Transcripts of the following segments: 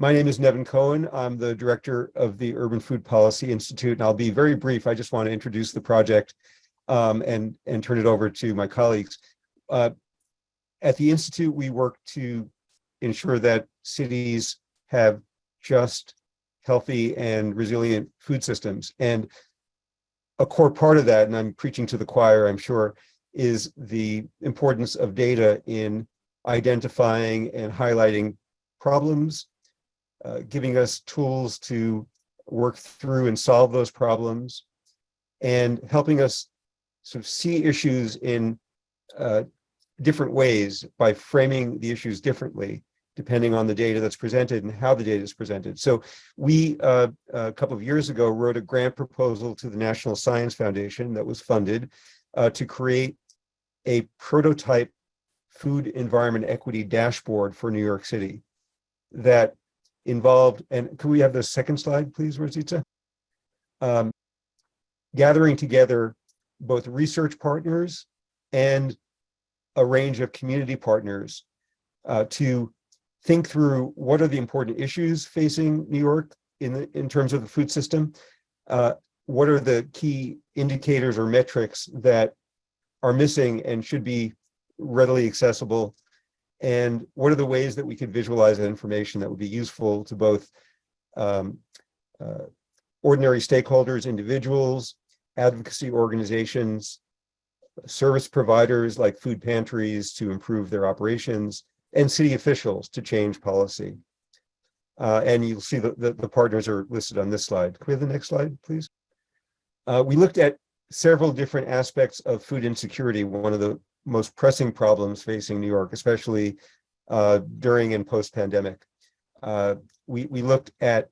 My name is Nevin Cohen. I'm the director of the Urban Food Policy Institute, and I'll be very brief. I just want to introduce the project um, and, and turn it over to my colleagues. Uh, at the Institute, we work to ensure that cities have just, healthy, and resilient food systems. And a core part of that, and I'm preaching to the choir, I'm sure, is the importance of data in identifying and highlighting problems, uh, giving us tools to work through and solve those problems, and helping us sort of see issues in uh, different ways by framing the issues differently, depending on the data that's presented and how the data is presented. So we, uh, a couple of years ago, wrote a grant proposal to the National Science Foundation that was funded uh, to create a prototype food environment equity dashboard for New York City that involved, and can we have the second slide, please, Rosita? Um, gathering together both research partners and a range of community partners uh, to think through what are the important issues facing New York in, the, in terms of the food system, uh, what are the key indicators or metrics that are missing and should be readily accessible, and what are the ways that we could visualize that information that would be useful to both um, uh, ordinary stakeholders, individuals, advocacy organizations, service providers like food pantries to improve their operations, and city officials to change policy. Uh, and you'll see that the, the, partners are listed on this slide. Can we have the next slide, please? Uh, we looked at several different aspects of food insecurity, one of the most pressing problems facing New York, especially uh, during and post-pandemic. Uh, we, we looked at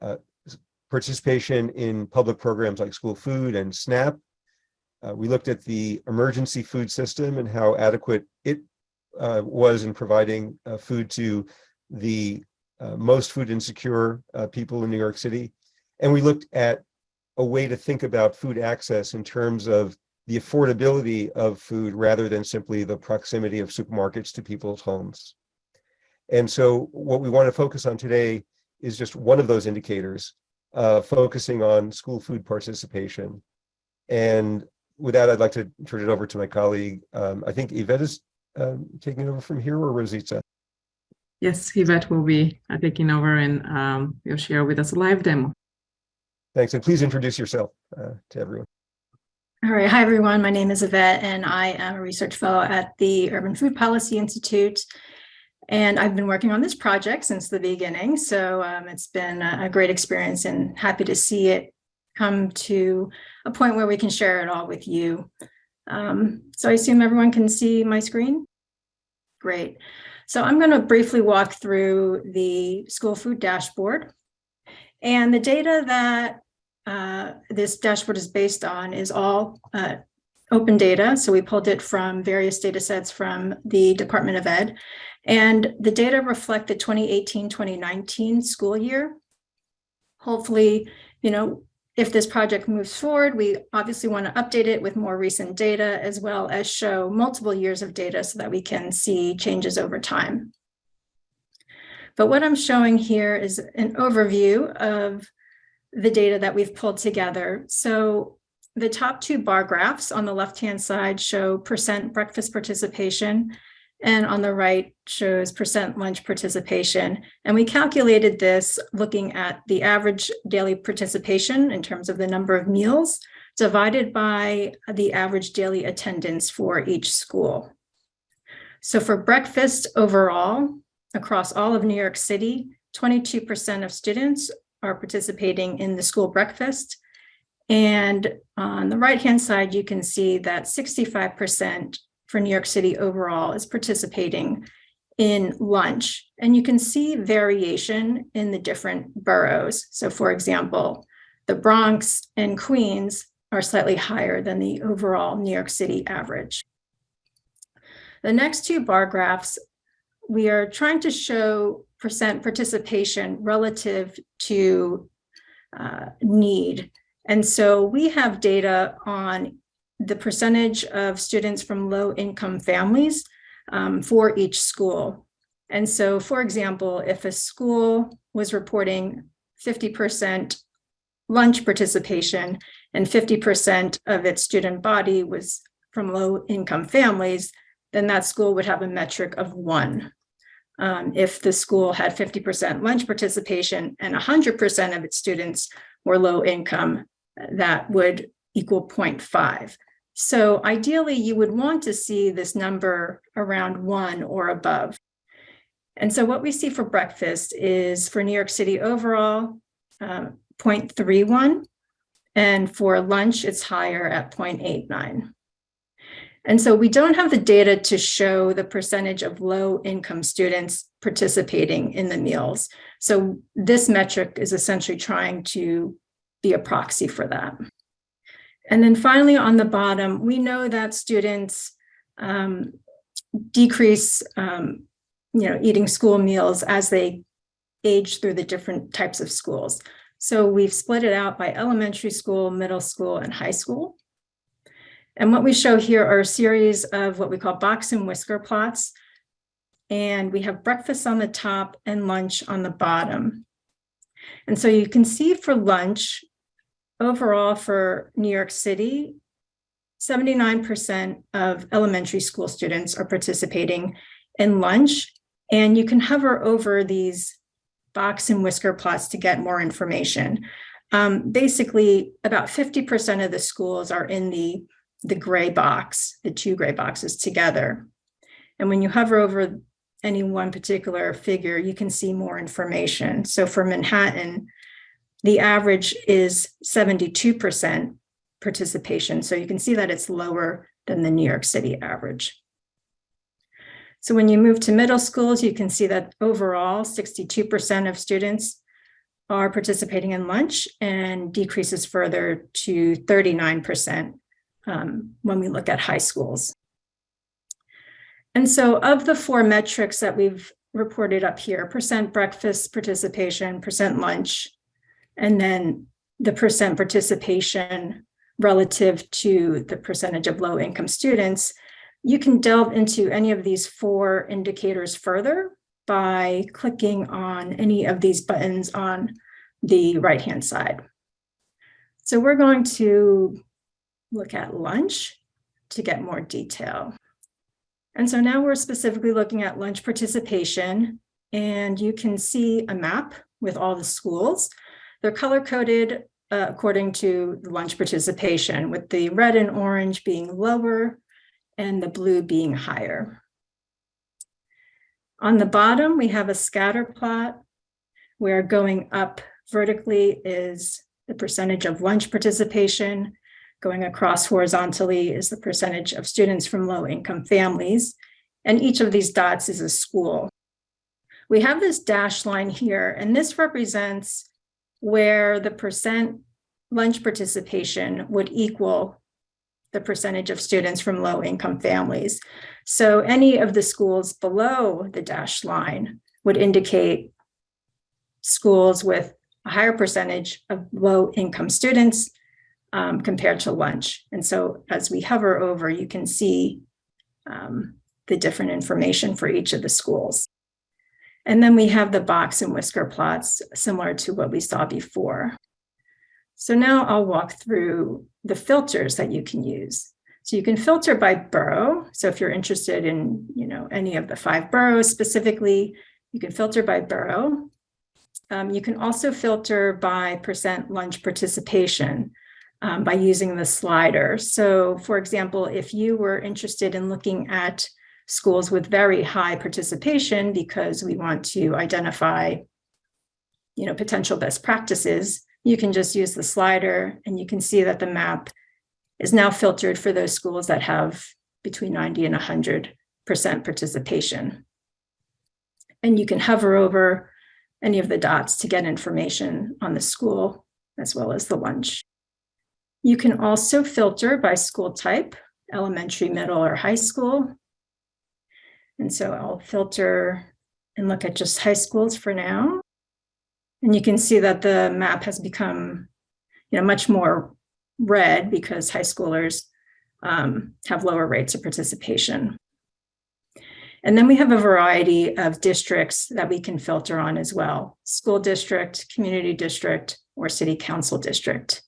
uh, participation in public programs like school food and SNAP. Uh, we looked at the emergency food system and how adequate it uh, was in providing uh, food to the most food insecure people in New York City. And we looked at a way to think about food access in terms of the affordability of food rather than simply the proximity of supermarkets to people's homes. And so what we want to focus on today is just one of those indicators, uh, focusing on school food participation. And with that, I'd like to turn it over to my colleague. Um, I think Yvette is um, taking over from here or Rosita? Yes, Yvette will be uh, taking over and um, will share with us a live demo. Thanks, and please introduce yourself uh, to everyone. All right. Hi, everyone. My name is Yvette, and I am a research fellow at the Urban Food Policy Institute. And I've been working on this project since the beginning. So um, it's been a great experience and happy to see it come to a point where we can share it all with you. Um, so I assume everyone can see my screen? Great. So I'm going to briefly walk through the school food dashboard. And the data that uh, this dashboard is based on is all uh, open data. So we pulled it from various data sets from the Department of Ed. And the data reflect the 2018-2019 school year. Hopefully, you know, if this project moves forward, we obviously want to update it with more recent data as well as show multiple years of data so that we can see changes over time. But what I'm showing here is an overview of the data that we've pulled together. So the top two bar graphs on the left-hand side show percent breakfast participation, and on the right shows percent lunch participation. And we calculated this looking at the average daily participation in terms of the number of meals divided by the average daily attendance for each school. So for breakfast overall, across all of New York City, 22% of students are participating in the school breakfast. And on the right-hand side, you can see that 65% for New York City overall is participating in lunch. And you can see variation in the different boroughs. So for example, the Bronx and Queens are slightly higher than the overall New York City average. The next two bar graphs, we are trying to show percent participation relative to uh, need. And so we have data on the percentage of students from low income families um, for each school. And so, for example, if a school was reporting 50% lunch participation and 50% of its student body was from low income families, then that school would have a metric of one. Um, if the school had 50% lunch participation and 100% of its students were low income, that would equal 0.5. So ideally, you would want to see this number around one or above. And so what we see for breakfast is for New York City overall, uh, 0.31. And for lunch, it's higher at 0.89. And so we don't have the data to show the percentage of low income students participating in the meals. So this metric is essentially trying to be a proxy for that. And then finally, on the bottom, we know that students um, decrease, um, you know, eating school meals as they age through the different types of schools. So we've split it out by elementary school, middle school, and high school. And what we show here are a series of what we call box and whisker plots. And we have breakfast on the top and lunch on the bottom. And so you can see for lunch, overall for New York City, 79% of elementary school students are participating in lunch. And you can hover over these box and whisker plots to get more information. Um, basically, about 50% of the schools are in the, the gray box, the two gray boxes together. And when you hover over any one particular figure, you can see more information. So for Manhattan, the average is 72% participation. So you can see that it's lower than the New York City average. So when you move to middle schools, you can see that overall 62% of students are participating in lunch and decreases further to 39% um, when we look at high schools. And so of the four metrics that we've reported up here, percent breakfast participation, percent lunch, and then the percent participation relative to the percentage of low income students, you can delve into any of these four indicators further by clicking on any of these buttons on the right-hand side. So we're going to look at lunch to get more detail. And so now we're specifically looking at lunch participation and you can see a map with all the schools. They're color coded uh, according to lunch participation with the red and orange being lower and the blue being higher. On the bottom, we have a scatter plot where going up vertically is the percentage of lunch participation. Going across horizontally is the percentage of students from low income families. And each of these dots is a school. We have this dashed line here, and this represents where the percent lunch participation would equal the percentage of students from low income families. So any of the schools below the dashed line would indicate schools with a higher percentage of low income students um, compared to lunch. And so as we hover over, you can see um, the different information for each of the schools. And then we have the box and whisker plots similar to what we saw before. So now I'll walk through the filters that you can use. So you can filter by borough. So if you're interested in, you know, any of the five boroughs specifically, you can filter by borough. Um, you can also filter by percent lunch participation um, by using the slider. So for example, if you were interested in looking at schools with very high participation because we want to identify you know, potential best practices, you can just use the slider and you can see that the map is now filtered for those schools that have between 90 and 100% participation. And you can hover over any of the dots to get information on the school as well as the lunch. You can also filter by school type, elementary, middle, or high school. And so I'll filter and look at just high schools for now. And you can see that the map has become, you know, much more red because high schoolers um, have lower rates of participation. And then we have a variety of districts that we can filter on as well. School district, community district, or city council district.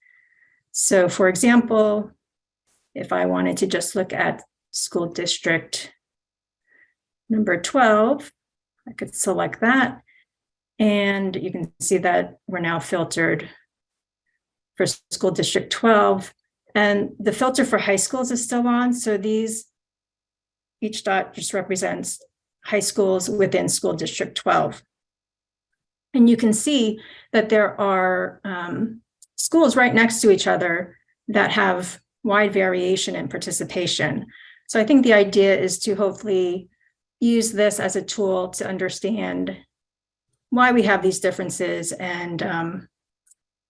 So for example, if I wanted to just look at school district number 12, I could select that. And you can see that we're now filtered for school district 12. And the filter for high schools is still on. So these, each dot just represents high schools within school district 12. And you can see that there are um, schools right next to each other that have wide variation in participation. So I think the idea is to hopefully use this as a tool to understand why we have these differences and um,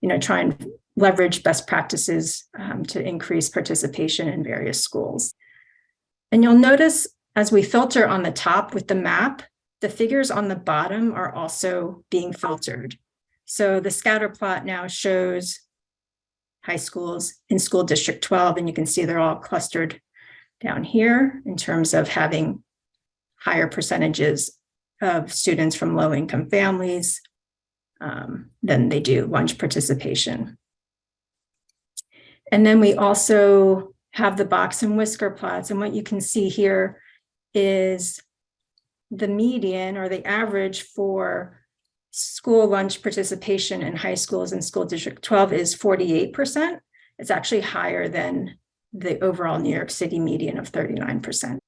you know try and leverage best practices um, to increase participation in various schools. And you'll notice as we filter on the top with the map, the figures on the bottom are also being filtered. So the scatter plot now shows high schools in school district 12, and you can see they're all clustered down here in terms of having higher percentages of students from low income families um, than they do lunch participation. And then we also have the box and whisker plots. And what you can see here is the median or the average for school lunch participation in high schools in school district 12 is 48%. It's actually higher than the overall New York City median of 39%.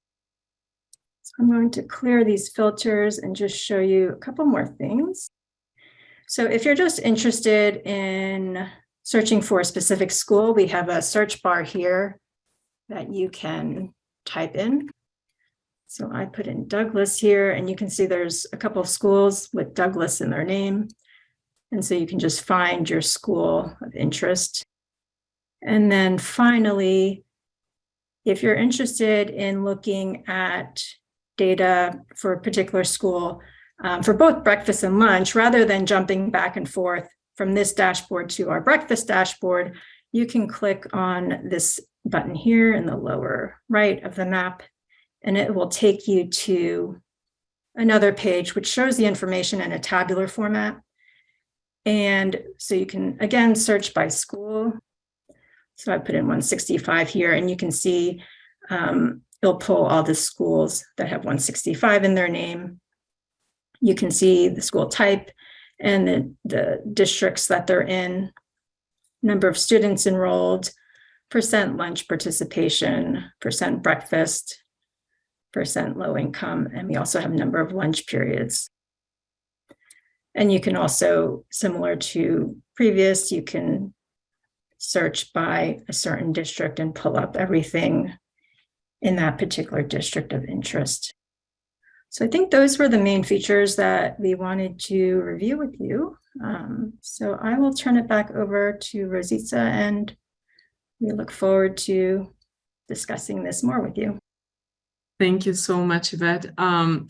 So I'm going to clear these filters and just show you a couple more things. So if you're just interested in searching for a specific school, we have a search bar here that you can type in. So I put in Douglas here and you can see there's a couple of schools with Douglas in their name. And so you can just find your school of interest. And then finally, if you're interested in looking at data for a particular school um, for both breakfast and lunch, rather than jumping back and forth from this dashboard to our breakfast dashboard, you can click on this button here in the lower right of the map, and it will take you to another page which shows the information in a tabular format. And so you can, again, search by school. So I put in 165 here, and you can see um, it'll pull all the schools that have 165 in their name. You can see the school type and the, the districts that they're in, number of students enrolled, percent lunch participation, percent breakfast, low income, and we also have number of lunch periods. And you can also, similar to previous, you can search by a certain district and pull up everything in that particular district of interest. So I think those were the main features that we wanted to review with you. Um, so I will turn it back over to Rosita and we look forward to discussing this more with you. Thank you so much, Yvette. Um,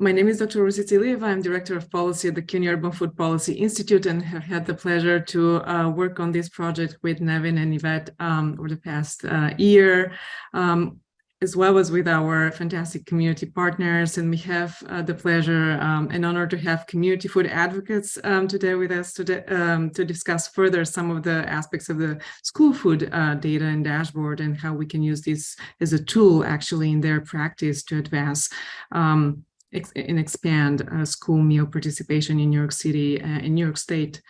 my name is Dr. Rosita Ilieva. I'm Director of Policy at the CUNY Urban Food Policy Institute and have had the pleasure to uh, work on this project with Nevin and Yvette um, over the past uh, year. Um, as well as with our fantastic community partners. And we have uh, the pleasure um, and honor to have community food advocates um, today with us today, um, to discuss further some of the aspects of the school food uh, data and dashboard and how we can use this as a tool actually in their practice to advance um, and expand uh, school meal participation in New York City, uh, in New York State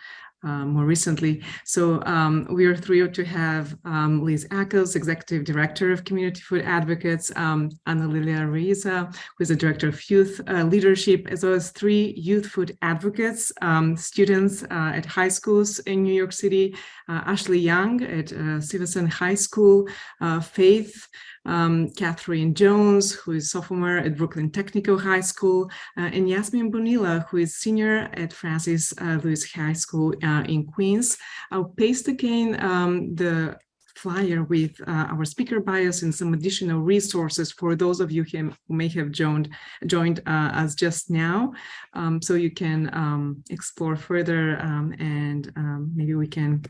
uh, more recently. So um, we are thrilled to have um, Liz Accles, Executive Director of Community Food Advocates, um, Ana Lilia Reiza, who is the Director of Youth uh, Leadership, as well as three youth food advocates, um, students uh, at high schools in New York City, uh, Ashley Young at uh, Stuyvesant High School, uh, Faith, um, Catherine Jones, who is sophomore at Brooklyn Technical High School, uh, and Yasmin Bonilla, who is senior at Francis uh, Lewis High School uh, in Queens. I'll paste again um, the flyer with uh, our speaker bios and some additional resources for those of you who may have joined joined uh, us just now um, so you can um, explore further um, and um, maybe we can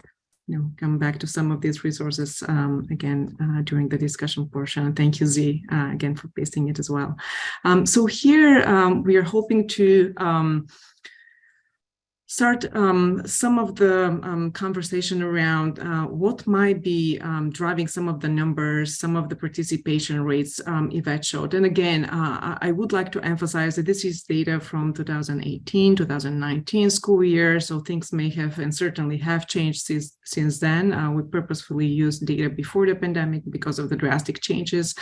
you know, come back to some of these resources um, again uh, during the discussion portion. And thank you, Z, uh, again for pasting it as well. Um, so here um, we are hoping to um, start um, some of the um, conversation around uh, what might be um, driving some of the numbers, some of the participation rates um, Yvette showed. And again, uh, I would like to emphasize that this is data from 2018, 2019 school year, so things may have and certainly have changed since, since then. Uh, we purposefully used data before the pandemic because of the drastic changes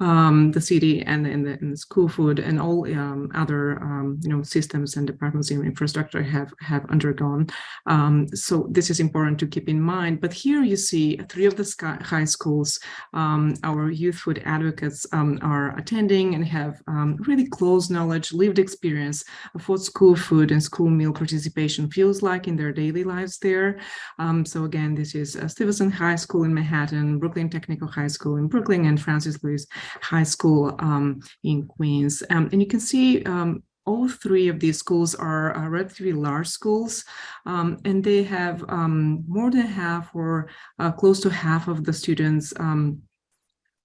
um, the city and, and, the, and the school food and all um, other you know systems and departments in infrastructure have undergone. Um, so this is important to keep in mind. But here you see three of the sky, high schools um, our youth food advocates um, are attending and have really close knowledge, lived experience of what school food and school meal participation feels like in their daily lives there. so again, this is uh, Stuyvesant High School in Manhattan, Brooklyn Technical High School in Brooklyn, and Francis Lewis High School um, in Queens. Um, and you can see um, all three of these schools are uh, relatively large schools, um, and they have um, more than half or uh, close to half of the students um,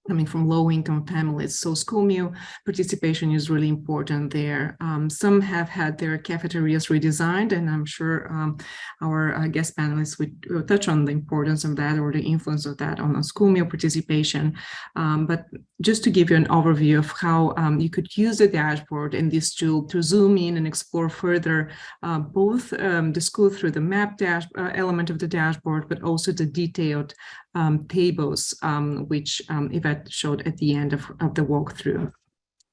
coming from low income families. So school meal participation is really important there. Um, some have had their cafeterias redesigned, and I'm sure um, our uh, guest panelists would, will touch on the importance of that or the influence of that on, school meal participation. Um, but just to give you an overview of how um, you could use the dashboard in this tool to zoom in and explore further uh, both um, the school through the map dash uh, element of the dashboard, but also the detailed um, tables, which um, Yvette showed at the end of, of the walkthrough.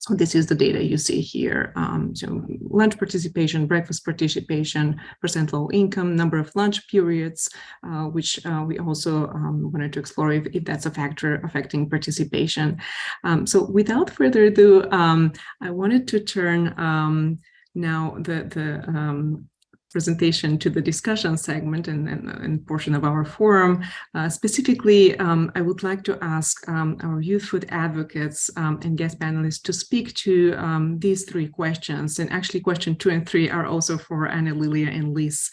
So this is the data you see here. Um, so lunch participation, breakfast participation, percent low income, number of lunch periods, uh, which uh, we also um, wanted to explore if, if, that's a factor affecting participation. Um, so without further ado, um, I wanted to turn um, now the, the um, presentation to the discussion segment and, and, and portion of our forum. Uh, specifically, um, I would like to ask um, our youth food advocates um, and guest panelists to speak to um, these three questions. And actually question two and three are also for Anna, Lilia, and Liz.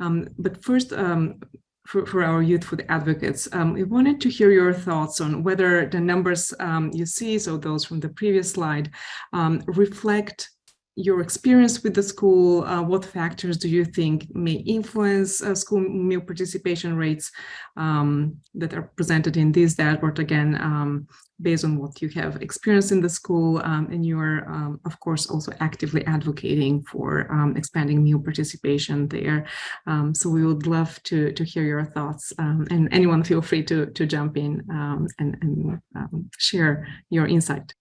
Um, but first, um, for, for, our youth food advocates. Um, we wanted to hear your thoughts on whether the numbers um, you see, so those from the previous slide, um, reflect your experience with the school, uh, what factors do you think may influence uh, school meal participation rates um, that are presented in this dashboard again, um, based on what you have experienced in the school um, and you are, um, of course, also actively advocating for um, expanding meal participation there. Um, so we would love to, to hear your thoughts and anyone feel free to, to jump in and, and share your insight.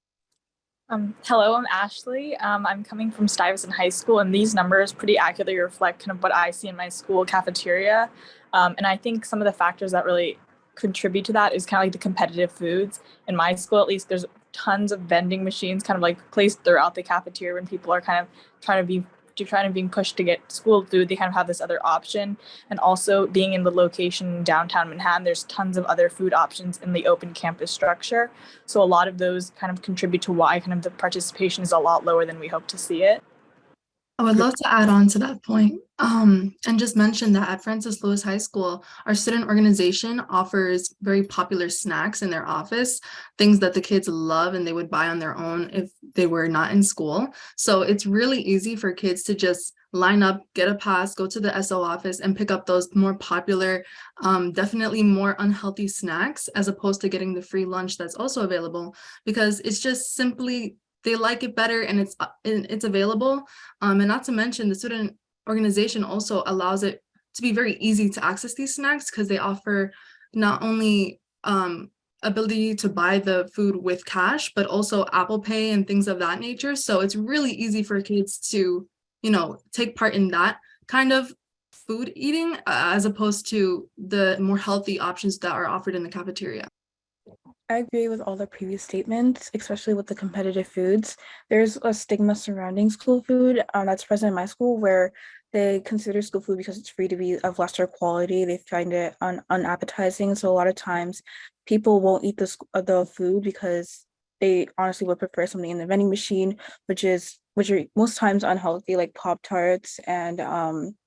Um, hello, I'm Ashley. Um, I'm coming from Stuyvesant High School, and these numbers pretty accurately reflect kind of what I see in my school cafeteria. Um, and I think some of the factors that really contribute to that is kind of like the competitive foods. In my school, at least, there's tons of vending machines kind of like placed throughout the cafeteria when people are kind of trying to be to trying to being pushed to get school food, they kind of have this other option. And also being in the location downtown Manhattan, there's tons of other food options in the open campus structure. So a lot of those kind of contribute to why kind of the participation is a lot lower than we hope to see it. I would love to add on to that point, um, and just mention that at Francis Lewis High School, our student organization offers very popular snacks in their office, things that the kids love and they would buy on their own if they were not in school. So it's really easy for kids to just line up, get a pass, go to the SO office and pick up those more popular, um, definitely more unhealthy snacks as opposed to getting the free lunch that's also available because it's just simply they like it better and it's it's available. Um, and not to mention the student organization also allows it to be very easy to access these snacks because they offer not only um, ability to buy the food with cash, but also Apple Pay and things of that nature. So it's really easy for kids to, you know, take part in that kind of food eating uh, as opposed to the more healthy options that are offered in the cafeteria. I agree with all the previous statements, especially with the competitive foods. There's a stigma surrounding school food um, that's present in my school where they consider school food because it's free to be of lesser quality. They find it un unappetizing. So a lot of times people won't eat the, uh, the food because they honestly would prefer something in the vending machine, which is which are most times unhealthy, like Pop Tarts and um,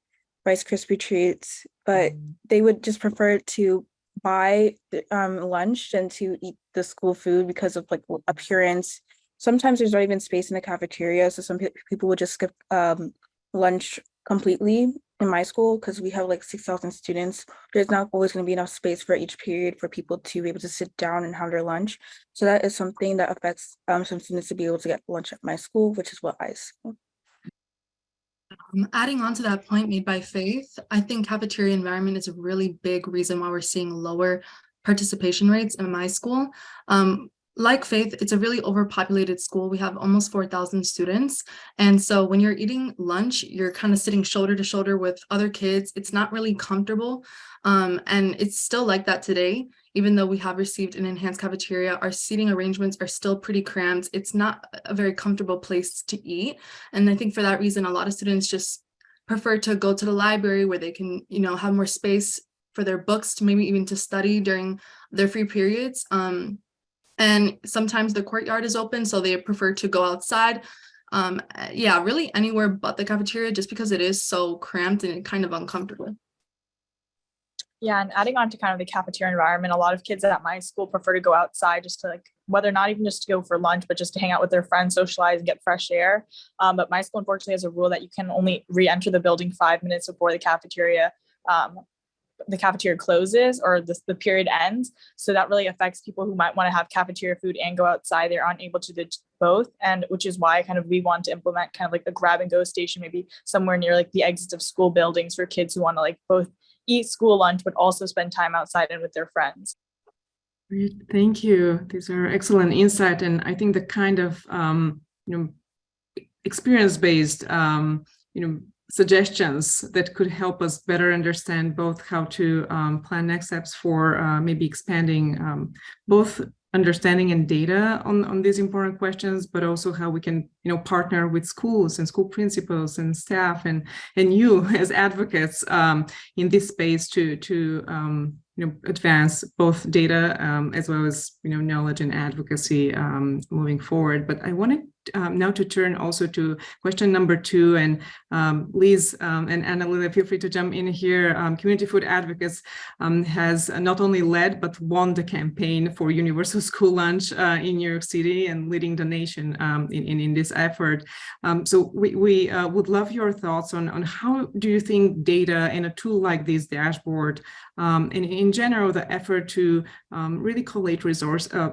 Rice Krispie treats, but they would just prefer to buy um, lunch and to eat the school food because of like appearance. Sometimes there's not even space in the cafeteria, so some peo- people would just skip um, lunch completely in my school because we have like 6,000 students. There's not always going to be enough space for each period for people to be able to sit down and have their lunch. So that is something that affects um, some students to be able to get lunch at my school, which is what I see. Um, adding on to that point made by Faith, I think cafeteria environment is a really big reason why we're seeing lower participation rates in my school. Um, like Faith, it's a really overpopulated school. We have almost 4,000 students. And so when you're eating lunch, you're kind of sitting shoulder to shoulder with other kids. It's not really comfortable. Um, and it's still like that today. Even though we have received an enhanced cafeteria, our seating arrangements are still pretty cramped. It's not a very comfortable place to eat. And I think for that reason, a lot of students just prefer to go to the library where they can, you know, have more space for their books to maybe even to study during their free periods. Um, and sometimes the courtyard is open, so they prefer to go outside. Um, yeah, really anywhere but the cafeteria, just because it is so cramped and kind of uncomfortable. Yeah, and adding on to kind of the cafeteria environment, a lot of kids at my school prefer to go outside just to like, whether or not even just to go for lunch, but just to hang out with their friends, socialize and get fresh air. Um, but my school unfortunately has a rule that you can only re-enter the building five minutes before the cafeteria um, the cafeteria closes or the, the period ends. So that really affects people who might want to have cafeteria food and go outside. They're unable to do both. And which is why kind of we want to implement kind of like a grab and go station, maybe somewhere near like the exits of school buildings for kids who want to like both eat school lunch, but also spend time outside and with their friends. Great, thank you. These are excellent insight, and I think the kind of um, you know experience-based um, you know suggestions that could help us better understand both how to um, plan next steps for uh, maybe expanding um, both understanding and data on, on these important questions, but also how we can, you know, partner with schools and school principals and staff and and you as advocates um, in this space to to um, you know advance both data um, as well as you know knowledge and advocacy um, moving forward. But I wanted um, now to turn also to question number two and um, Liz um, and Annalena, feel free to jump in here. Um, Community Food Advocates um, has not only led but won the campaign for universal school lunch uh, in New York City and leading the nation um, in, in, in this effort. so we, we uh, would love your thoughts on, on how do you think data and a tool like this dashboard and in general the effort to really collate resource uh,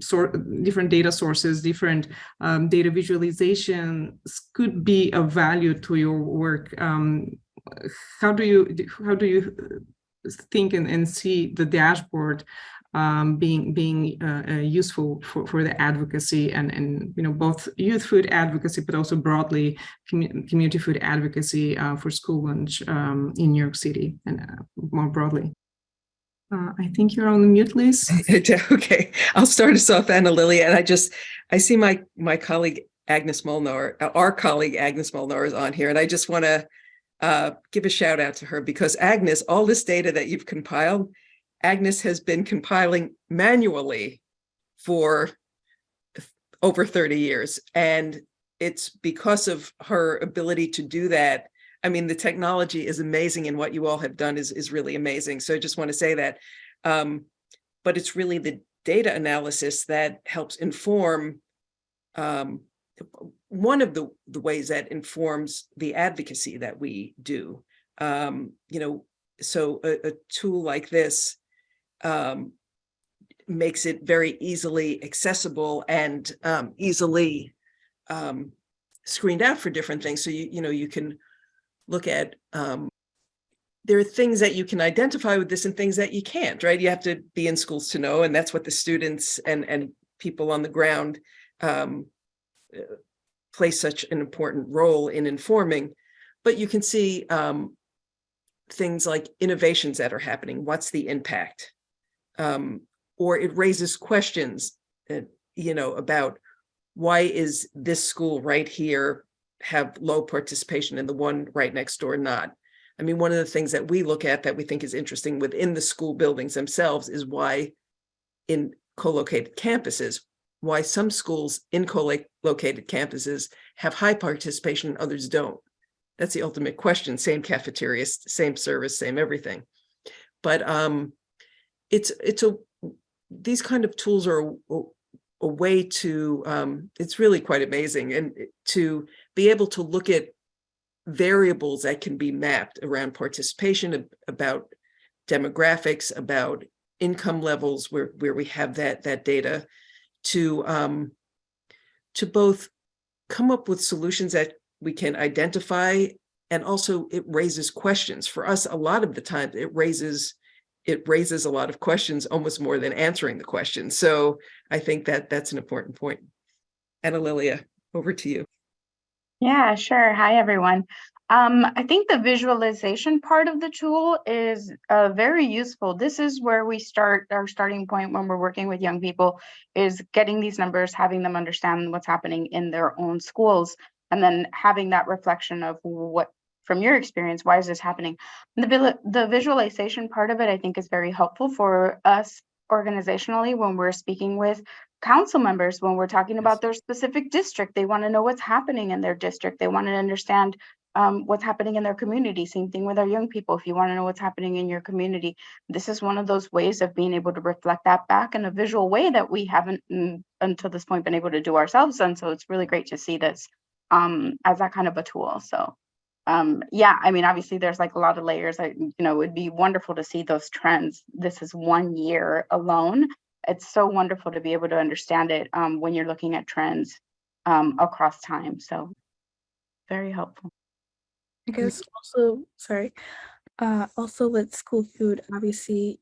sort different data sources, different um, data visualization could be of value to your work. Um, how do you how do you think and, and see the dashboard um, being being uh, uh, useful for, for the advocacy and and you know both youth food advocacy but also broadly commu community food advocacy uh, for school lunch um, in New York City and uh, more broadly. Uh, I think you're on the mute, Liz. okay, I'll start us off, Anna Lily, and I just I see my my colleague Agnes Molnar, our colleague Agnes Molnar is on here, and I just want to uh, give a shout out to her because Agnes, all this data that you've compiled, Agnes has been compiling manually for over 30 years, and it's because of her ability to do that I mean, the technology is amazing and what you all have done is, is really amazing. So I just want to say that. Um, but it's really the data analysis that helps inform um, one of the, the ways that informs the advocacy that we do. Um, you know, so a, a tool like this um, makes it very easily accessible and um, easily um, screened out for different things. So you, you know, you can look at um, there are things that you can identify with this and things that you can't, right? You have to be in schools to know, and that's what the students and, and people on the ground um, uh, play such an important role in informing. But you can see um, things like innovations that are happening. What's the impact? Um, or it raises questions, uh, you know, about why is this school right here have low participation and the one right next door not. I mean, one of the things that we look at that we think is interesting within the school buildings themselves is why in co-located campuses, why some schools in co-located campuses have high participation and others don't. that's the ultimate question, same cafeteria, same service, same everything. But um, it's, it's a, these kind of tools are a way to, um, it's really quite amazing and to be able to look at variables that can be mapped around participation, about demographics, about income levels where, where we have that, that data to, um, to both come up with solutions that we can identify and also it raises questions. For us, a lot of the time it raises it raises a lot of questions almost more than answering the question. So I think that that's an important point. Anna Lilia, over to you. Yeah, sure. Hi, everyone. Um, I think the visualization part of the tool is uh, very useful. This is where we start our starting point when we're working with young people is getting these numbers, having them understand what's happening in their own schools, and then having that reflection of what, from your experience, why is this happening? The, the visualization part of it, I think, is very helpful for us organizationally when we're speaking with council members when we're talking about their specific district. They want to know what's happening in their district. They want to understand um, what's happening in their community. Same thing with our young people. If you want to know what's happening in your community, this is one of those ways of being able to reflect that back in a visual way that we haven't mm, until this point been able to do ourselves. And so it's really great to see this um, as that kind of a tool. So um, yeah, I mean, obviously there's like a lot of layers. I, you know, it'd be wonderful to see those trends. This is one year alone it's so wonderful to be able to understand it um, when you're looking at trends um, across time. So very helpful. I guess also, sorry, uh, also with school food, obviously,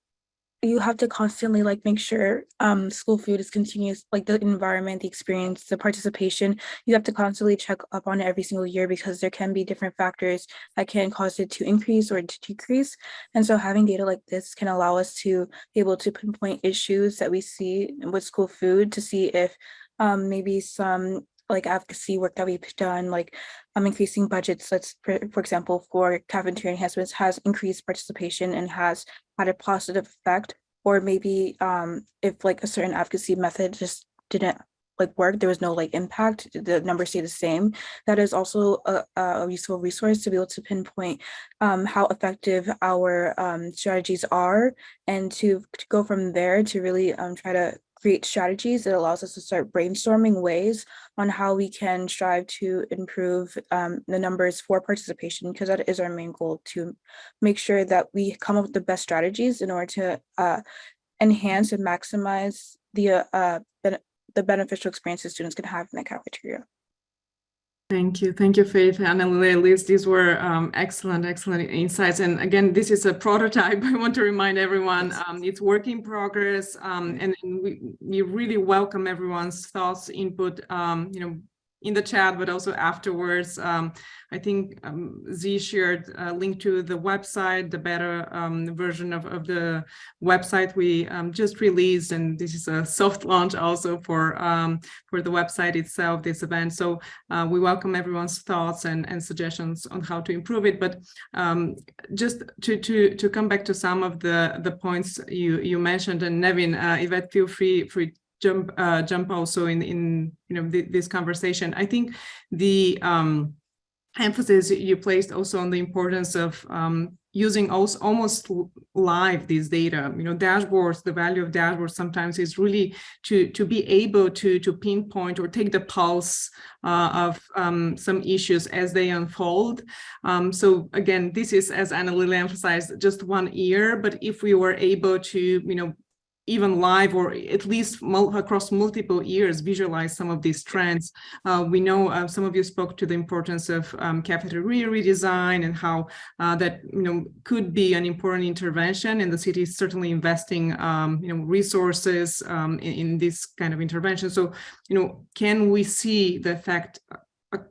you have to constantly like make sure um school food is continuous, like the environment, the experience, the participation. You have to constantly check up on it every single year because there can be different factors that can cause it to increase or to decrease. And so having data like this can allow us to be able to pinpoint issues that we see with school food to see if um maybe some like advocacy work that we've done, like um, increasing budgets, let's, for, for example, for cafeteria enhancements has increased participation and has had a positive effect. Or maybe um, if like a certain advocacy method just didn't like work, there was no like impact, the numbers stay the same. That is also a, a useful resource to be able to pinpoint um, how effective our um, strategies are and to, to go from there to really um, try to create strategies that allows us to start brainstorming ways on how we can strive to improve um, the numbers for participation, because that is our main goal to make sure that we come up with the best strategies in order to uh, enhance and maximize the uh, ben- the beneficial experiences students can have in the cafeteria. Thank you. Thank you, Faith and Liz. These were um, excellent, excellent insights. And again, this is a prototype. I want to remind everyone um, it's work in progress. Um, and, and we, we really welcome everyone's thoughts, input, um, you know, in the chat, but also afterwards. Um, I think um, Z shared a link to the website, the better um, version of, of the website we um, just released, and this is a soft launch also for um, for the website itself, this event. So uh, we welcome everyone's thoughts and, and suggestions on how to improve it. But um, just to to to come back to some of the the points you you mentioned, and Nevin, uh, Yvette, feel free free jump uh, jump also in in you know th this conversation. I think the um, emphasis you placed also on the importance of um, using also almost live these data. You know, dashboards. The value of dashboards sometimes is really to to be able to to pinpoint or take the pulse uh, of um, some issues as they unfold. Um, so again, this is as Anna Lily emphasized, just one year. But if we were able to, you know even live or at least mul across multiple years visualize some of these trends. Uh, we know uh, some of you spoke to the importance of um, cafeteria redesign and how uh, that you know could be an important intervention and the city is certainly investing um, you know resources um, in, in this kind of intervention. So you know can we see the effect uh,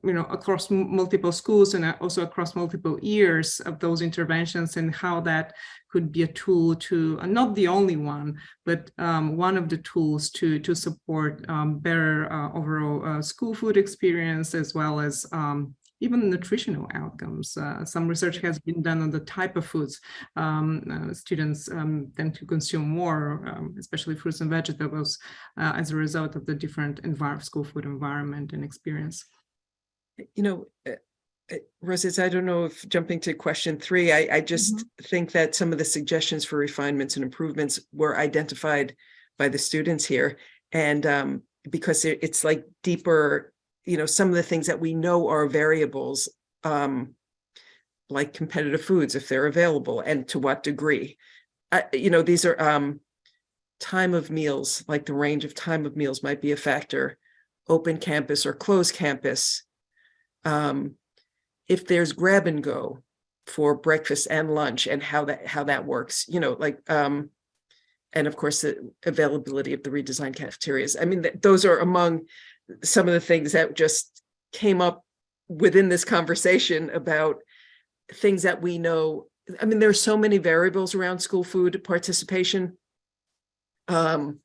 you know, across multiple schools and uh, also across multiple years of those interventions and how that could be a tool to, uh, not the only one, but um, one of the tools to, to support um, better uh, overall uh, school food experience as well as um, even nutritional outcomes. Uh, some research has been done on the type of foods um, uh, students um, tend to consume more, um, especially fruits and vegetables, uh, as a result of the different school food environment and experience you know, uh, Rosita, I don't know if jumping to question three, I, I just think that some of the suggestions for refinements and improvements were identified by the students here. And um, because it- it's like deeper, you know, some of the things that we know are variables, um, like competitive foods, if they're available and to what degree. Uh, you know, these are um, time of meals, like the range of time of meals might be a factor, open campus or closed campus. Um, if there's grab and go for breakfast and lunch and how that, how that works, you know, like, um, and of course, the availability of the redesigned cafeterias. I mean, th- those are among some of the things that just came up within this conversation about things that we know. I mean, there's so many variables around school food participation um,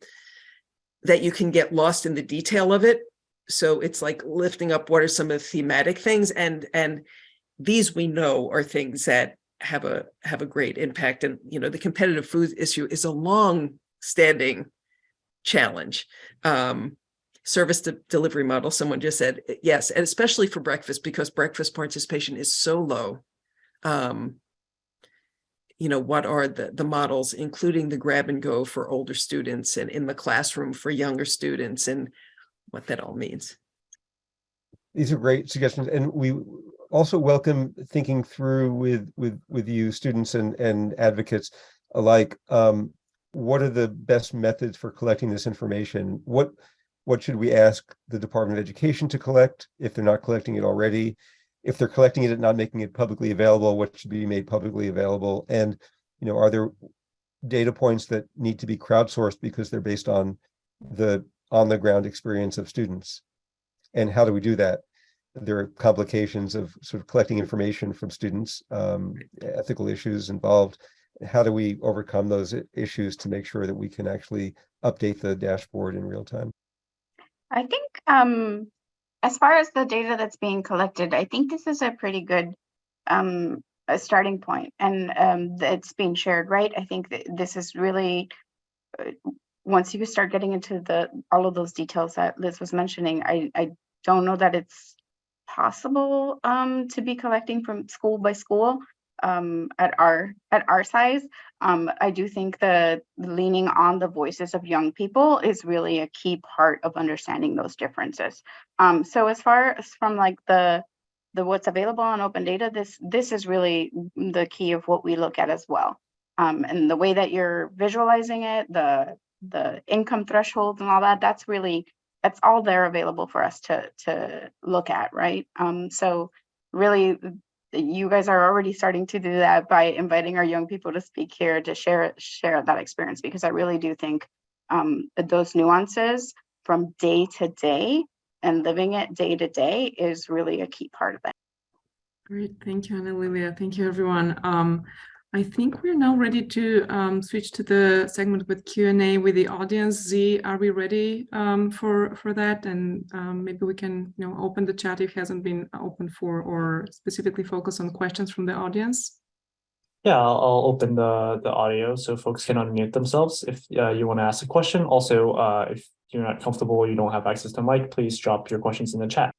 that you can get lost in the detail of it. So it's like lifting up what are some of the thematic things and and these we know are things that have a have a great impact. And you know, the competitive food issue is a long standing challenge. Um, service de- delivery model, someone just said, yes, and especially for breakfast because breakfast participation is so low. Um, you know, what are the, the models, including the grab and go for older students and in the classroom for younger students and what that all means. These are great suggestions, and we also welcome thinking through with with with you students and and advocates alike. Um, what are the best methods for collecting this information? What what should we ask the Department of Education to collect if they're not collecting it already? If they're collecting it and not making it publicly available, what should be made publicly available? And you know, are there data points that need to be crowdsourced because they're based on the on the ground experience of students? And how do we do that? There are complications of sort of collecting information from students, um, ethical issues involved. How do we overcome those issues to make sure that we can actually update the dashboard in real time? I think um, as far as the data that's being collected, I think this is a pretty good um, a starting point and um, it's being shared, right? I think that this is really uh, once you start getting into the all of those details that Liz was mentioning, I I don't know that it's possible um, to be collecting from school by school um, at our at our size. Um, I do think that leaning on the voices of young people is really a key part of understanding those differences. Um, so as far as from like the the what's available on open data, this this is really the key of what we look at as well. Um, and the way that you're visualizing it, the the income thresholds and all that, that's really that's all there available for us to to look at, right? Um, so really you guys are already starting to do that by inviting our young people to speak here to share share that experience because I really do think um, those nuances from day to day and living it day to day is really a key part of it. Great, thank you, Anna Lilia. Thank you, everyone. Um, I think we're now ready to um, switch to the segment with Q and A with the audience. Z, are we ready um, for for that? And um, maybe we can, you know, open the chat if it hasn't been open for, or specifically focus on questions from the audience. Yeah, I'll, I'll open the, the audio so folks can unmute themselves if uh, you want to ask a question. Also, uh, if you're not comfortable, you don't have access to mic, please drop your questions in the chat.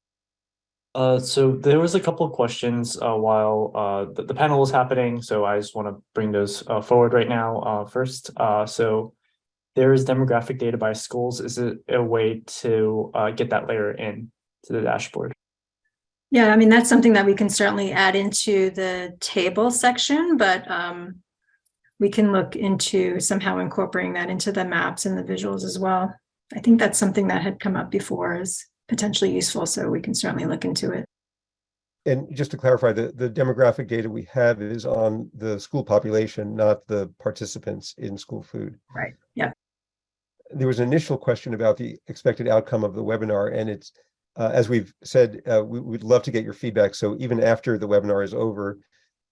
Uh, so there was a couple of questions uh, while uh, the, the panel was happening, so I just want to bring those uh, forward right now. Uh, first, uh, so there is demographic data by schools. Is it a way to get that layer in to the dashboard? Yeah, I mean, that's something that we can certainly add into the table section, but um, we can look into somehow incorporating that into the maps and the visuals as well. I think that's something that had come up before as potentially useful, so we can certainly look into it. And just to clarify, the, the demographic data we have is on the school population, not the participants in school food. Right. Yeah. There was an initial question about the expected outcome of the webinar, and it's, uh, as we've said, uh, we, would love to get your feedback. So even after the webinar is over,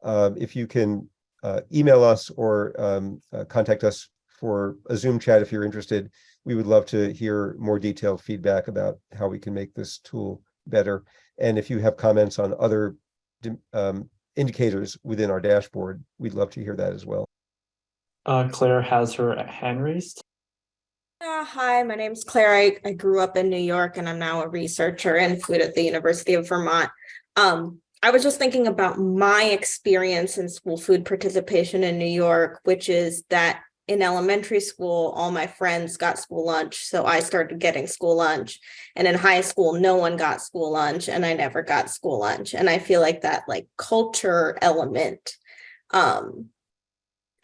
um, if you can uh, email us or um, uh, contact us for a Zoom chat if you're interested, we would love to hear more detailed feedback about how we can make this tool better. And if you have comments on other um, indicators within our dashboard, we'd love to hear that as well. Uh, Claire has her hand raised. Uh, hi, my name's Claire. I, I grew up in New York and I'm now a researcher in food at the University of Vermont. Um, I was just thinking about my experience in school food participation in New York, which is that in elementary school, all my friends got school lunch, so I started getting school lunch. And in high school, no one got school lunch, and I never got school lunch. And I feel like that like culture element, um,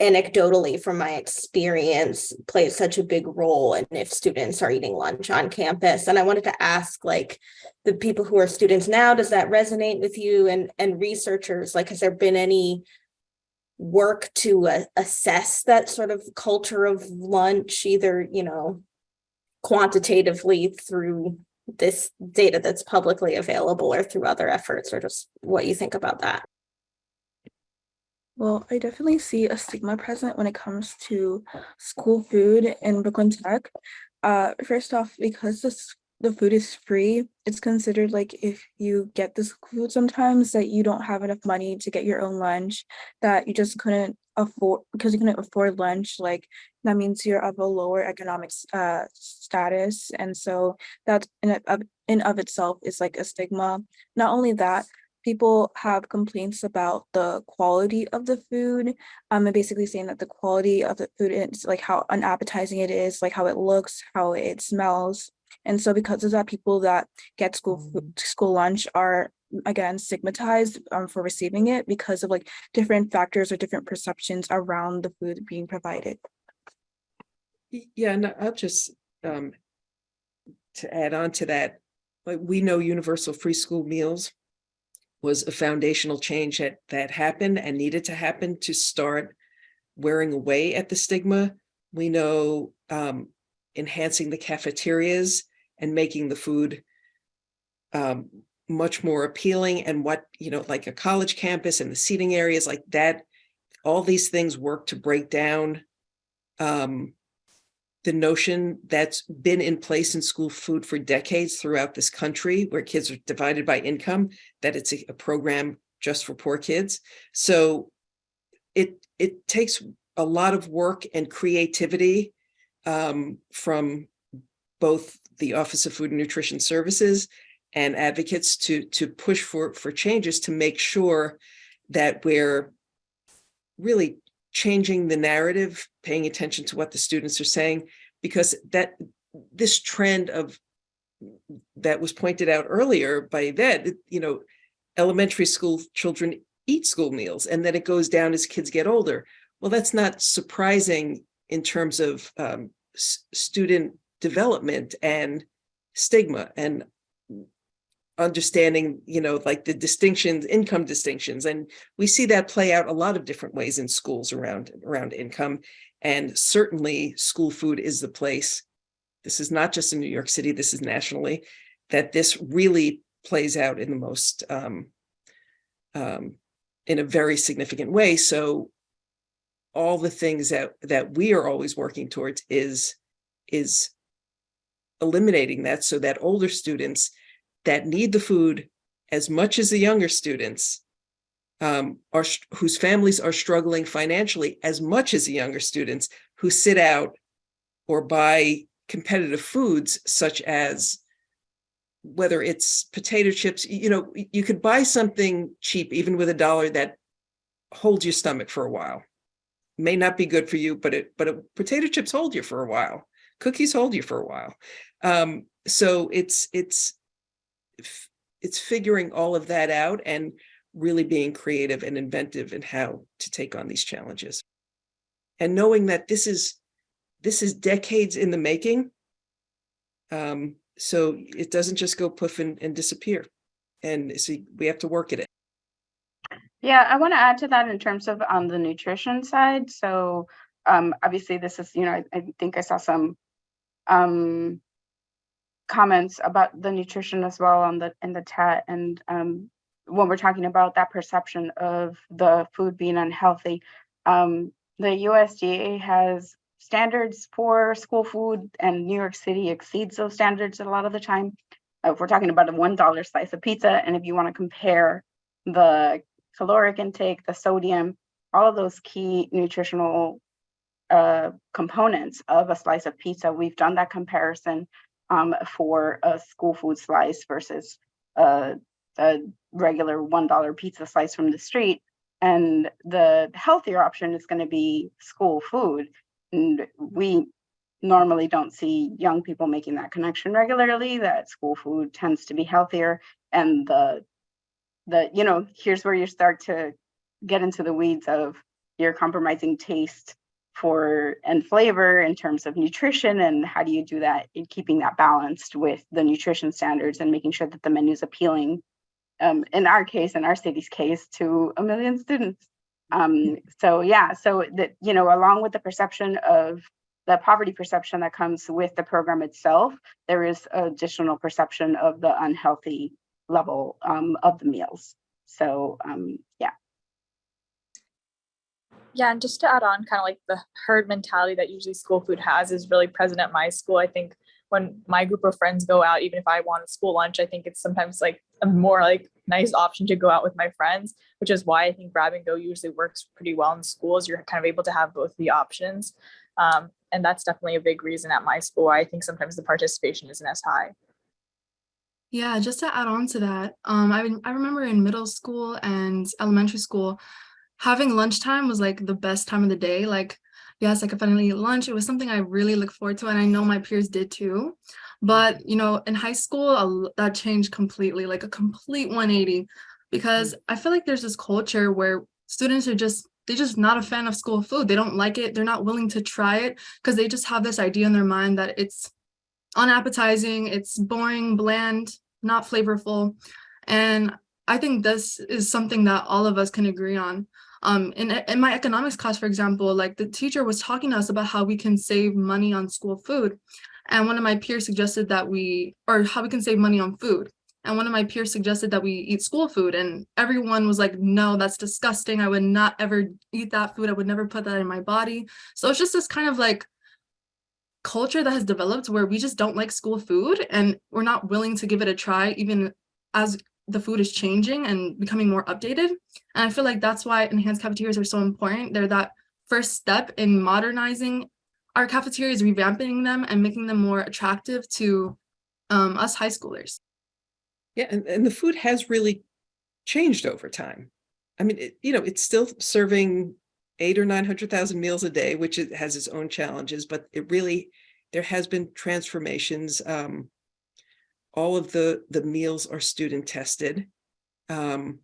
anecdotally from my experience plays such a big role in if students are eating lunch on campus. And I wanted to ask like the people who are students now, does that resonate with you and, and researchers? Like, has there been any work to uh, assess that sort of culture of lunch, either, you know, quantitatively through this data that's publicly available or through other efforts or just what you think about that? Well, I definitely see a stigma present when it comes to school food in Brooklyn Tech. Uh, first off, because this the food is free, it's considered like if you get this food sometimes that you don't have enough money to get your own lunch, that you just couldn't afford because you couldn't afford lunch, like that means you're of a lower economic uh status. And so that in of in of itself is like a stigma. Not only that, people have complaints about the quality of the food. Um, and basically saying that the quality of the food is like how unappetizing it is, like how it looks, how it smells. And so because of that, people that get school school lunch are again stigmatized um, for receiving it because of like different factors or different perceptions around the food being provided. Yeah, and I'll just, um, to add on to that, like, we know universal free school meals was a foundational change that, that happened and needed to happen to start wearing away at the stigma. We know, um, enhancing the cafeterias and making the food um, much more appealing and what, you know, like a college campus and the seating areas like that, all these things work to break down um, the notion that's been in place in school food for decades throughout this country, where kids are divided by income, that it's a, a program just for poor kids. So it it takes a lot of work and creativity um, from both the Office of Food and Nutrition Services and advocates to to push for for changes to make sure that we're really changing the narrative, paying attention to what the students are saying, because that this trend of that was pointed out earlier by that, you know, elementary school children eat school meals and then it goes down as kids get older. Well, that's not surprising in terms of um, student development and stigma and understanding, you know, like the distinctions, income distinctions. And we see that play out a lot of different ways in schools around, around income. And certainly school food is the place. This is not just in New York City, this is nationally, that this really plays out in the most, um, um, in a very significant way. So all the things that, that we are always working towards is, is eliminating that so that older students that need the food as much as the younger students um, are whose families are struggling financially as much as the younger students who sit out or buy competitive foods such as whether it's potato chips, you know, you could buy something cheap even with a dollar that holds your stomach for a while. May not be good for you, but it but it, potato chips hold you for a while. Cookies hold you for a while. Um, so it's it's it's figuring all of that out and really being creative and inventive in how to take on these challenges. And knowing that this is this is decades in the making. Um, so it doesn't just go poof and, and disappear. And so we have to work at it. Yeah, I want to add to that in terms of on the nutrition side. So um, obviously this is, you know, I, I think I saw some um, comments about the nutrition as well on the in the chat. And um, when we're talking about that perception of the food being unhealthy, um, the USDA has standards for school food, and New York City exceeds those standards a lot of the time. Uh, If we're talking about a one dollar slice of pizza, and if you want to compare the caloric intake, the sodium, all of those key nutritional uh, components of a slice of pizza. We've done that comparison um, for a school food slice versus a a regular one dollar pizza slice from the street. And the healthier option is going to be school food. And we normally don't see young people making that connection regularly, that school food tends to be healthier. And the, the, you know, here's where you start to get into the weeds of you're compromising taste for and flavor in terms of nutrition and how do you do that in keeping that balanced with the nutrition standards and making sure that the menu is appealing um, in our case in our city's case to a million students? Um, so yeah so that you know along with the perception of the poverty perception that comes with the program itself there is additional perception of the unhealthy level um, of the meals. So um, yeah Yeah, and just to add on, kind of like the herd mentality that usually school food has is really present at my school. I think when my group of friends go out, even if I want a school lunch, I think it's sometimes like a more like nice option to go out with my friends, which is why I think grab and go usually works pretty well in schools. You're kind of able to have both the options. Um, and that's definitely a big reason at my school. I think sometimes the participation isn't as high. Yeah, just to add on to that, um, I I remember in middle school and elementary school, having lunchtime was like the best time of the day. Like, yes, I could finally eat lunch. It was something I really look forward to, and I know my peers did too. But you know, in high school, that changed completely, like a complete 180, because mm. I feel like there's this culture where students are just they're just not a fan of school food. They don't like it. They're not willing to try it because they just have this idea in their mind that it's unappetizing, it's boring, bland, not flavorful. And I think this is something that all of us can agree on. Um, in, in my economics class, for example, like the teacher was talking to us about how we can save money on school food. And one of my peers suggested that we, or how we can save money on food. And one of my peers suggested that we eat school food and everyone was like, no, that's disgusting. I would not ever eat that food. I would never put that in my body. So it's just this kind of like culture that has developed where we just don't like school food and we're not willing to give it a try even as the food is changing and becoming more updated. And I feel like that's why enhanced cafeterias are so important. They're that first step in modernizing our cafeterias, revamping them and making them more attractive to um, us high schoolers. Yeah, and, and the food has really changed over time. I mean, it, you know, it's still serving eight or nine hundred thousand meals a day, which it has its own challenges, but it really, there has been transformations. Um, all of the the meals are student tested. Um,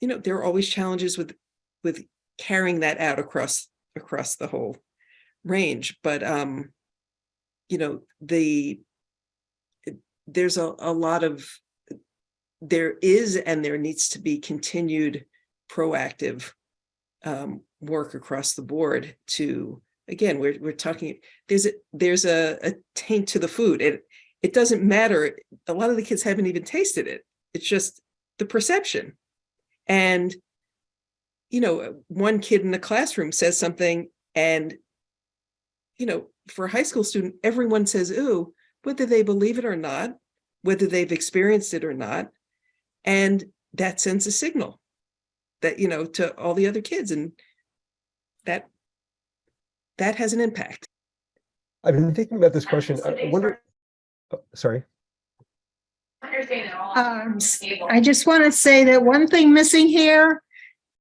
you know, there are always challenges with with carrying that out across across the whole range, but um, you know, the there's a, a lot of there is and there needs to be continued proactive um, work across the board to again we're we're talking there's a there's a, a taint to the food it it doesn't matter. A lot of the kids haven't even tasted it. It's just the perception. And you know one kid in the classroom says something and you know for a high school student everyone says ooh whether they believe it or not whether they've experienced it or not and that sends a signal that you know to all the other kids and that that has an impact. I've been thinking about this question. I wonder, oh, sorry. Um, I just want to say that one thing missing here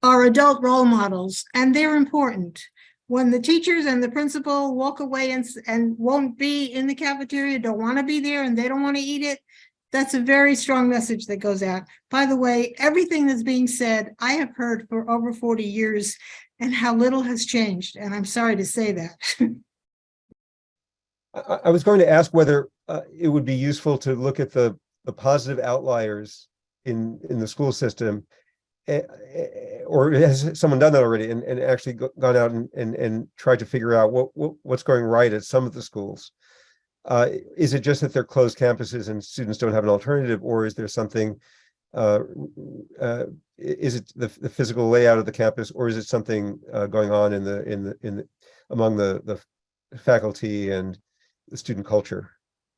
are adult role models, and they're important. When the teachers and the principal walk away and, and won't be in the cafeteria, don't want to be there, and they don't want to eat it, that's a very strong message that goes out. By the way, everything that's being said, I have heard for over forty years, and how little has changed, and I'm sorry to say that. I, I- was going to ask whether uh, it would be useful to look at the, the positive outliers in, in the school system. eh, eh, Or has someone done that already and, and actually gone out and, and, and tried to figure out what, what, what's going right at some of the schools? Uh, is it just that they're closed campuses and students don't have an alternative, or is there something? Uh, uh, is it the, the physical layout of the campus, or is it something, uh, going on in the, in the, in the, among the, the faculty and the student culture.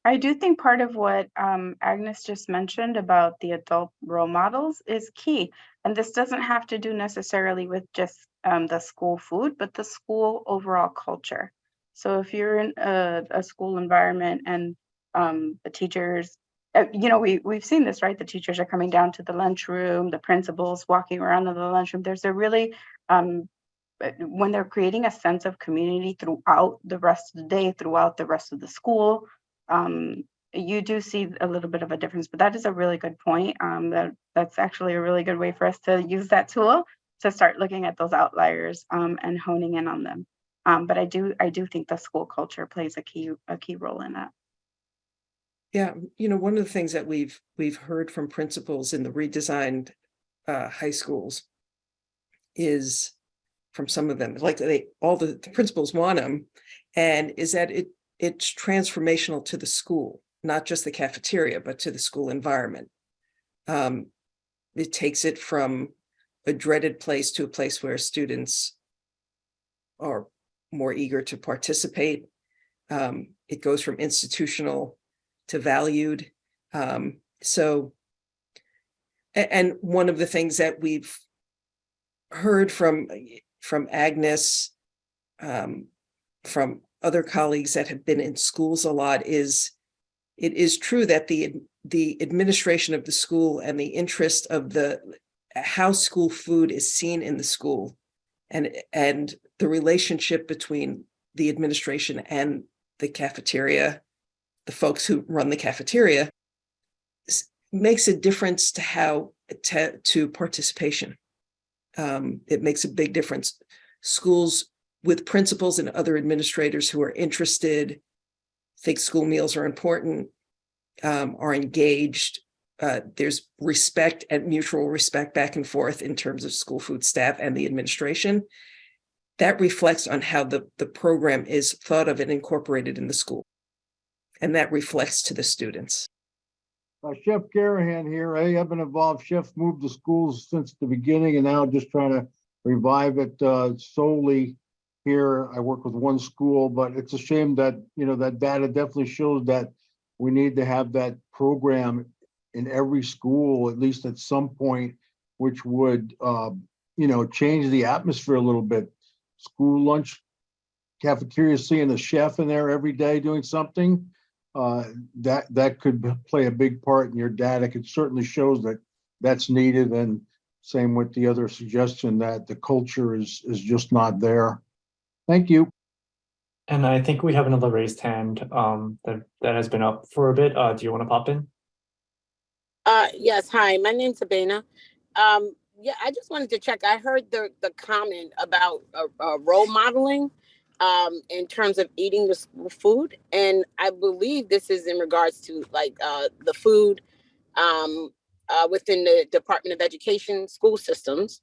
I do think part of what um, Agnes just mentioned about the adult role models is key. And this doesn't have to do necessarily with just um, the school food, but the school overall culture. So if you're in a, a school environment and um, the teachers uh, you know, we, we've seen this, right? The teachers are coming down to the lunchroom, the principals walking around in the lunchroom. There's a really, um, when they're creating a sense of community throughout the rest of the day, throughout the rest of the school, um, you do see a little bit of a difference, but that is a really good point. Um, that that's actually a really good way for us to use that tool to start looking at those outliers um, and honing in on them. Um, but I do I do think the school culture plays a key a key role in that. Yeah, you know, one of the things that we've, we've heard from principals in the redesigned uh, high schools is from some of them, like they, all the the principals want them, and is that it, it's transformational to the school, not just the cafeteria, but to the school environment. Um, it takes it from a dreaded place to a place where students are more eager to participate. Um, it goes from institutional to valued. Um, so, and one of the things that we've heard from, from Agnes, um, from other colleagues that have been in schools a lot is, it is true that the, the administration of the school and the interest of the, how school food is seen in the school and, and the relationship between the administration and the cafeteria the folks who run the cafeteria makes a difference to how to, to participation. Um, it makes a big difference. Schools with principals and other administrators who are interested, think school meals are important, um, are engaged. Uh, there's respect and mutual respect back and forth in terms of school food staff and the administration. That reflects on how the, the program is thought of and incorporated in the school and that reflects to the students. Uh, Chef Garahan here. Hey, I've been involved. Chefs Move to Schools since the beginning and now just trying to revive it uh, solely here. I work with one school, but it's a shame that, you know, that data definitely shows that we need to have that program in every school, at least at some point, which would, uh, you know, change the atmosphere a little bit. School lunch cafeteria, seeing a chef in there every day doing something uh, that, that could play a big part in your data. It certainly shows that that's needed and same with the other suggestion that the culture is, is just not there. Thank you. And I think we have another raised hand um that that has been up for a bit. Uh, do you want to pop in? Uh, yes, hi, my name's Sabina. Um, yeah, I just wanted to check. I heard the, the comment about, uh, uh, role modeling, um, in terms of eating the school food. And I believe this is in regards to like, uh, the food, um, uh, within the Department of Education school systems.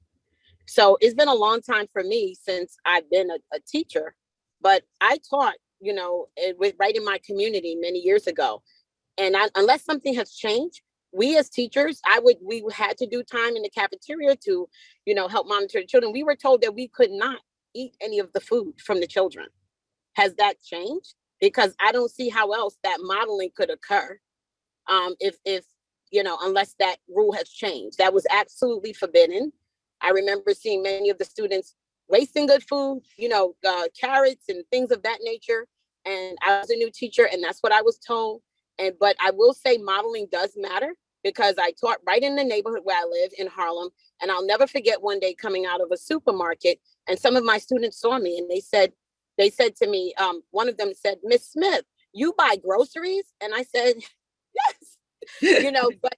So it's been a long time for me since I've been a, a teacher, but I taught, you know, it with, right in my community many years ago. And I, unless something has changed, we as teachers, I would, we had to do time in the cafeteria to, you know, help monitor the children. We were told that we could not eat any of the food from the children. Has that changed? Because I don't see how else that modeling could occur. Um, if, if, you know, unless that rule has changed. That was absolutely forbidden. I remember seeing many of the students wasting good food, you know, uh, carrots and things of that nature. And I was a new teacher and that's what I was told. And, but I will say modeling does matter because I taught right in the neighborhood where I live in Harlem. And I'll never forget one day coming out of a supermarket and some of my students saw me and they said, they said to me, um, one of them said, Miss Smith, you buy groceries? And I said, yes, you know, but,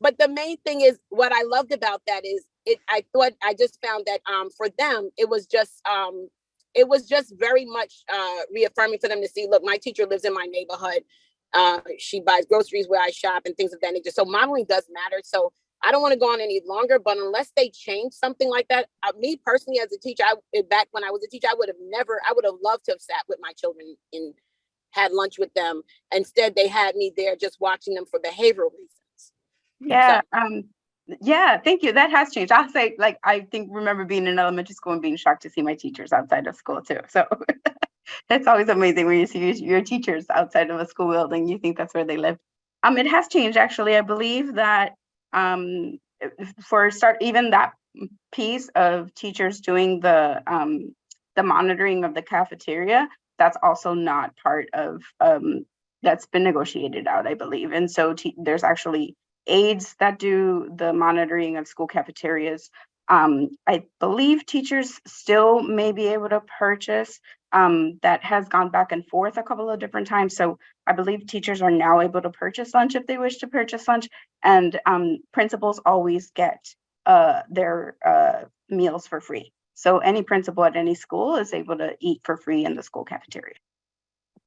but the main thing is what I loved about that is it, I thought, I just found that, um, for them, it was just, um, it was just very much, uh, reaffirming for them to see, look, my teacher lives in my neighborhood. Uh, she buys groceries where I shop and things of that nature. So modeling does matter. So I don't want to go on any longer, but unless they change something like that, uh, me personally as a teacher, I, eh, back when I was a teacher, I would have never, I would have loved to have sat with my children and had lunch with them. Instead, they had me there just watching them for behavioral reasons. Yeah, um, yeah, thank you. That has changed. I'll say, like, I think remember being in elementary school and being shocked to see my teachers outside of school too. So it's always amazing when you see your teachers outside of a school building. You think that's where they live. Um, it has changed actually. I believe that um, for start, even that piece of teachers doing the um, the monitoring of the cafeteria, that's also not part of um, that's been negotiated out, I believe. And so there's actually aides that do the monitoring of school cafeterias. Um, I believe teachers still may be able to purchase. Um, that has gone back and forth a couple of different times. So I believe teachers are now able to purchase lunch if they wish to purchase lunch. And um, principals always get uh, their uh, meals for free. So any principal at any school is able to eat for free in the school cafeteria.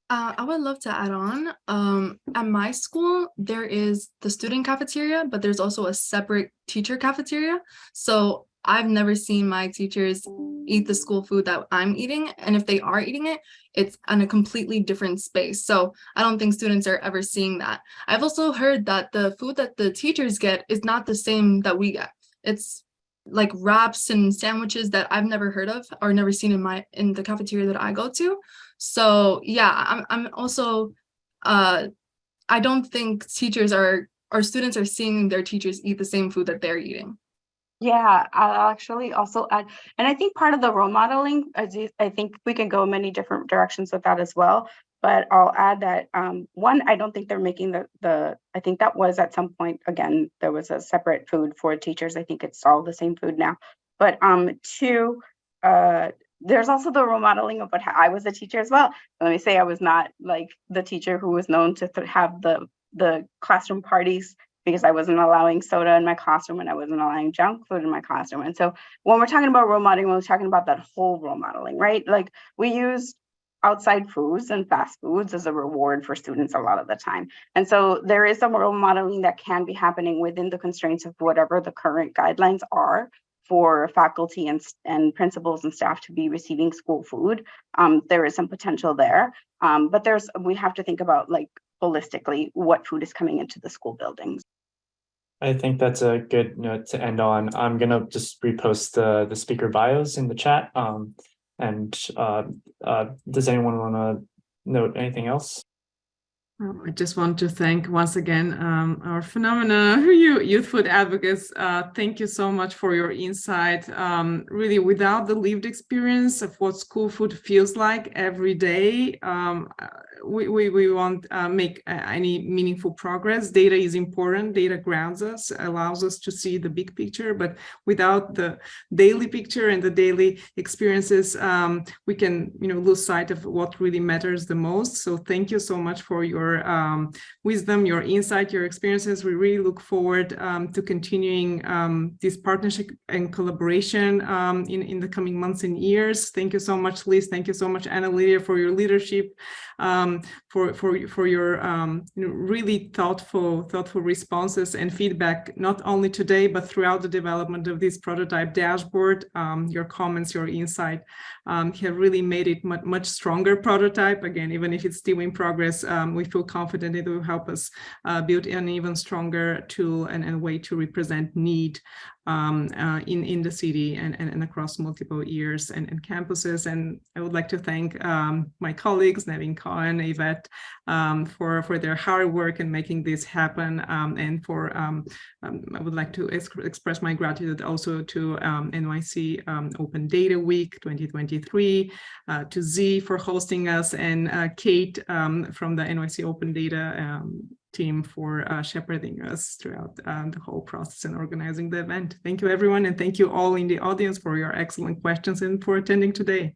Uh, I would love to add on. Um, at my school, there is the student cafeteria, but there's also a separate teacher cafeteria. So I've never seen my teachers eat the school food that I'm eating. And if they are eating it, it's in a completely different space. So I don't think students are ever seeing that. I've also heard that the food that the teachers get is not the same that we get. It's like wraps and sandwiches that I've never heard of or never seen in my in the cafeteria that I go to. So yeah, I'm I'm also uh I don't think teachers are or students are seeing their teachers eat the same food that they're eating. Yeah, I'll actually also add, and I think part of the role modeling, I think we can go many different directions with that as well. But I'll add that um, one, I don't think they're making the the. I think that was at some point again there was a separate food for teachers. I think it's all the same food now. But um, two, uh, there's also the role modeling of what I was a teacher as well. Let me say I was not like the teacher who was known to have the the classroom parties because I wasn't allowing soda in my classroom and I wasn't allowing junk food in my classroom. And so when we're talking about role modeling, we're talking about that whole role modeling, right? Like we use outside foods and fast foods as a reward for students a lot of the time. And so there is some role modeling that can be happening within the constraints of whatever the current guidelines are for faculty and, and principals and staff to be receiving school food. Um, there is some potential there, um, but there's we have to think about like holistically what food is coming into the school buildings. I think that's a good note to end on. I'm gonna just repost the the speaker bios in the chat. Um, and uh, uh, does anyone want to note anything else? Oh, I just want to thank once again um, our phenomena you youth food advocates. Uh, thank you so much for your insight. Um, really, without the lived experience of what school food feels like every day, um, we, we, won't uh, make uh, any meaningful progress. Data is important. Data grounds us, allows us to see the big picture, but without the daily picture and the daily experiences, um, we can you know lose sight of what really matters the most. So thank you so much for your um, wisdom, your insight, your experiences. We really look forward um, to continuing um, this partnership and collaboration um, in, in the coming months and years. Thank you so much, Liz. Thank you so much, Anna Lydia, for your leadership um, for for for your um, you know, really thoughtful thoughtful responses and feedback not only today but throughout the development of this prototype dashboard. Um, your comments, your insight um, have really made it much much stronger prototype. Again, even if it's still in progress, um, we feel confident it will help us uh, build an even stronger tool and, and way to represent need um, uh, in, in the city and, and, and across multiple years and, and, campuses. And I would like to thank um, my colleagues, Nevin Cohen, Yvette, um, for, for their hard work in making this happen. Um, and for, um, um, I would like to ex express my gratitude also to NYC Open Data Week 2023, uh, to Z for hosting us, and uh, Kate from the NYC Open Data team for uh, shepherding us throughout um, the whole process and organizing the event. Thank you, everyone, and thank you all in the audience for your excellent questions and for attending today.